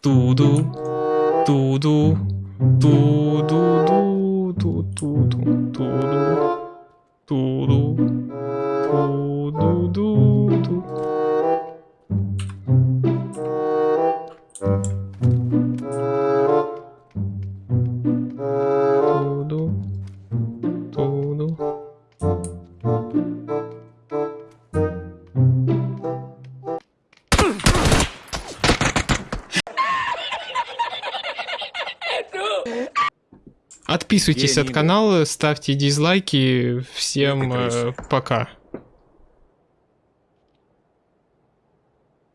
嘟嘟嘟嘟嘟嘟嘟嘟嘟嘟嘟嘟嘟嘟嘟嘟嘟。嘟嘟嘟 Отписывайтесь от канала, ставьте дизлайки. Всем э, пока.